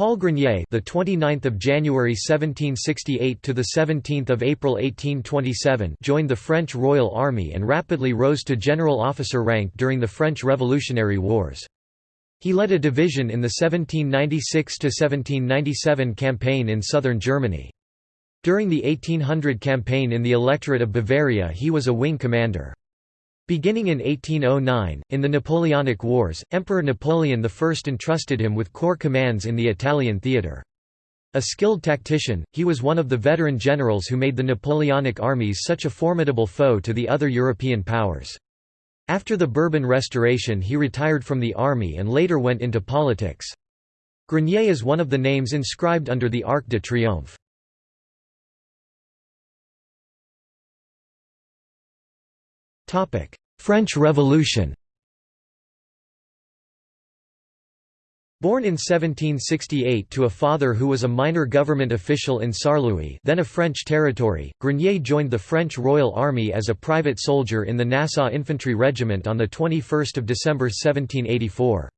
Paul Grenier, the 29th of January 1768 to the 17th of April 1827, joined the French Royal Army and rapidly rose to general officer rank during the French Revolutionary Wars. He led a division in the 1796 to 1797 campaign in southern Germany. During the 1800 campaign in the electorate of Bavaria he was a wing commander. Beginning in 1809, in the Napoleonic Wars, Emperor Napoleon I entrusted him with corps commands in the Italian theatre. A skilled tactician, he was one of the veteran generals who made the Napoleonic armies such a formidable foe to the other European powers. After the Bourbon Restoration he retired from the army and later went into politics. Grenier is one of the names inscribed under the Arc de Triomphe. French Revolution Born in 1768 to a father who was a minor government official in Saarlouis then a French territory, Grenier joined the French Royal Army as a private soldier in the Nassau Infantry Regiment on 21 December 1784.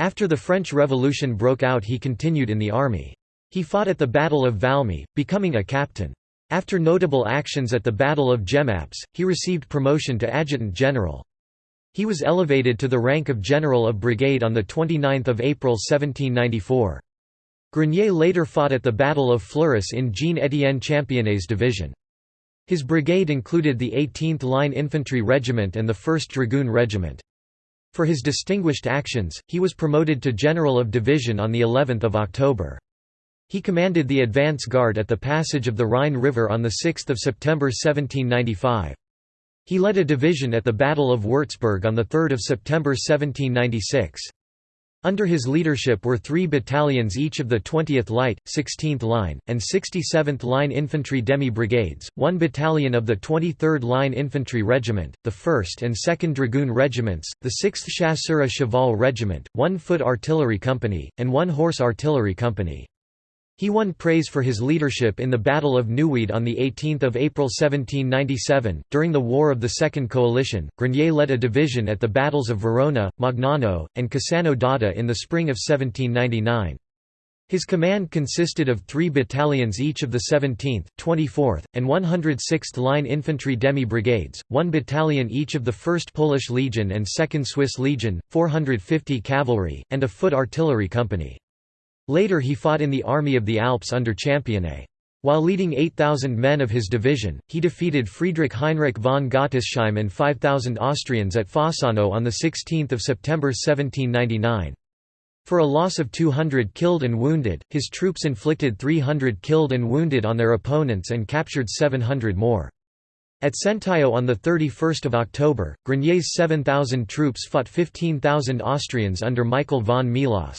After the French Revolution broke out he continued in the army. He fought at the Battle of Valmy, becoming a captain. After notable actions at the Battle of Jemappes, he received promotion to adjutant general. He was elevated to the rank of General of Brigade on 29 April 1794. Grenier later fought at the Battle of Fleurus in Jean-Étienne Championnet's division. His brigade included the 18th Line Infantry Regiment and the 1st Dragoon Regiment. For his distinguished actions, he was promoted to General of Division on of October. He commanded the advance guard at the passage of the Rhine River on 6 September 1795. He led a division at the Battle of Würzburg on 3 September 1796. Under his leadership were three battalions each of the 20th Light, 16th Line, and 67th Line Infantry Demi-Brigades, one battalion of the 23rd Line Infantry Regiment, the 1st and 2nd Dragoon Regiments, the 6th Chasseurs à Cheval Regiment, one Foot Artillery Company, and one Horse Artillery Company. He won praise for his leadership in the Battle of Neuwied on 18 April 1797. During the War of the Second Coalition, Grenier led a division at the battles of Verona, Magnano, and Cassano d'Adda in the spring of 1799. His command consisted of three battalions each of the 17th, 24th, and 106th Line Infantry Demi-Brigades, one battalion each of the 1st Polish Legion and 2nd Swiss Legion, 450 cavalry, and a foot artillery company. Later he fought in the Army of the Alps under Championnet. While leading 8,000 men of his division, he defeated Friedrich Heinrich von Gottesheim and 5,000 Austrians at Fossano on 16 September 1799. For a loss of 200 killed and wounded, his troops inflicted 300 killed and wounded on their opponents and captured 700 more. At Centallo on 31 October, Grenier's 7,000 troops fought 15,000 Austrians under Michael von Melas.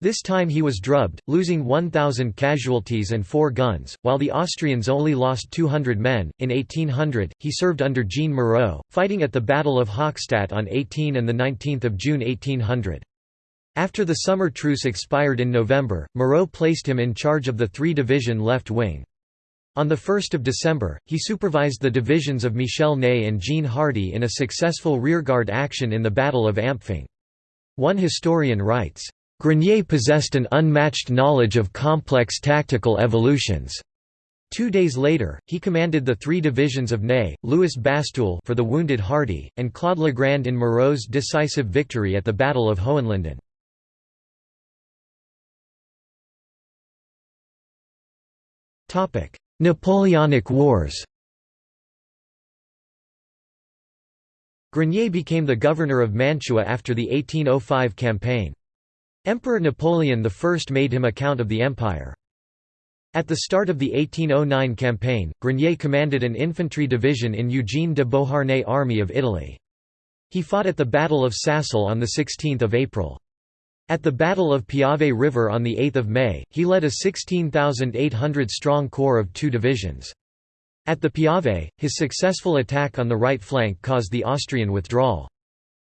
This time he was drubbed, losing 1,000 casualties and four guns, while the Austrians only lost 200 men. In 1800, he served under Jean Moreau, fighting at the Battle of Hochstadt on 18 and 19 June 1800. After the summer truce expired in November, Moreau placed him in charge of the three-division left wing. On 1 December, he supervised the divisions of Michel Ney and Jean Hardy in a successful rearguard action in the Battle of Ampfing. One historian writes, Grenier possessed an unmatched knowledge of complex tactical evolutions. Two days later, he commanded the three divisions of Ney, Louis Bastoul for the wounded Hardy, and Claude Legrand in Moreau's decisive victory at the Battle of Hohenlinden. Napoleonic Wars Grenier became the governor of Mantua after the 1805 campaign. Emperor Napoleon I made him a count of the empire. At the start of the 1809 campaign, Grenier commanded an infantry division in Eugene de Beauharnais' Army of Italy. He fought at the Battle of Sacile on 16 April. At the Battle of Piave River on 8 May, he led a 16,800-strong corps of two divisions. At the Piave, his successful attack on the right flank caused the Austrian withdrawal.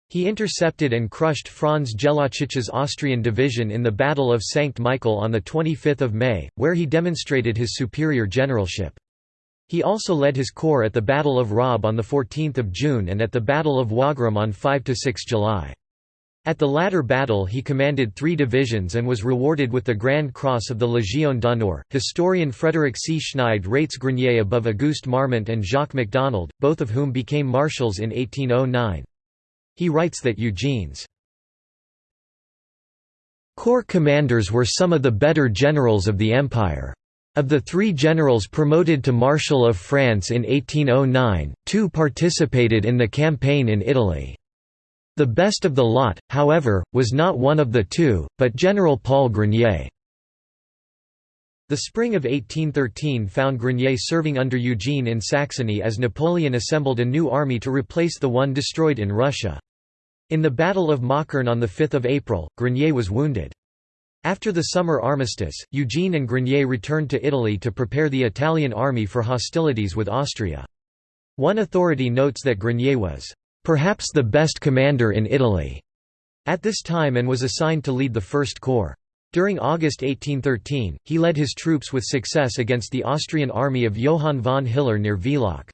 He intercepted and crushed Franz Jellacic's Austrian division in the Battle of Sankt Michael on 25 May, where he demonstrated his superior generalship. He also led his corps at the Battle of Raab on 14 June and at the Battle of Wagram on 5–6 July. At the latter battle he commanded three divisions and was rewarded with the Grand Cross of the Légion d'honneur. Historian Frederick C. Schneid rates Grenier above Auguste Marmont and Jacques MacDonald, both of whom became marshals in 1809. He writes that Eugene's corps commanders were some of the better generals of the empire. Of the three generals promoted to Marshal of France in 1809, two participated in the campaign in Italy. The best of the lot, however, was not one of the two, but General Paul Grenier. The spring of 1813 found Grenier serving under Eugene in Saxony as Napoleon assembled a new army to replace the one destroyed in Russia. In the Battle of Möckern on 5 April, Grenier was wounded. After the summer armistice, Eugene and Grenier returned to Italy to prepare the Italian army for hostilities with Austria. One authority notes that Grenier was perhaps the best commander in Italy at this time and was assigned to lead the First Corps. During August 1813, he led his troops with success against the Austrian army of Johann von Hiller near Villach.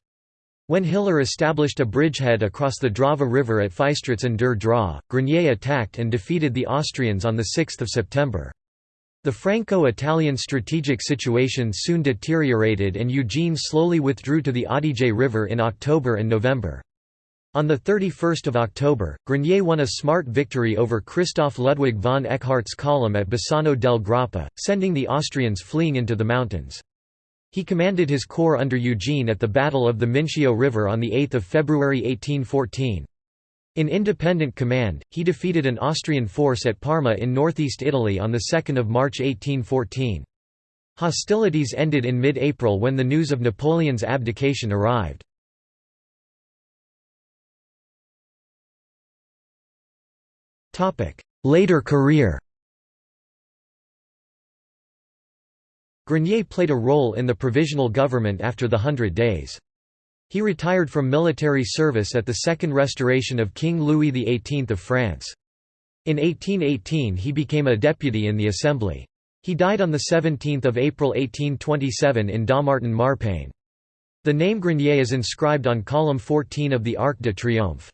When Hiller established a bridgehead across the Drava River at Feistritz an der Drau, Grenier attacked and defeated the Austrians on 6 September. The Franco-Italian strategic situation soon deteriorated and Eugene slowly withdrew to the Adige River in October and November. On 31 October, Grenier won a smart victory over Christoph Ludwig von Eckhart's column at Bassano del Grappa, sending the Austrians fleeing into the mountains. He commanded his corps under Eugene at the Battle of the Mincio River on 8 February 1814. In independent command, he defeated an Austrian force at Parma in northeast Italy on 2 March 1814. Hostilities ended in mid-April when the news of Napoleon's abdication arrived. Later career Grenier played a role in the provisional government after the Hundred Days. He retired from military service at the Second Restoration of King Louis XVIII of France. In 1818 he became a deputy in the Assembly. He died on 17 April 1827 in Dammartin-Marpain. The name Grenier is inscribed on column 14 of the Arc de Triomphe.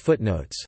Footnotes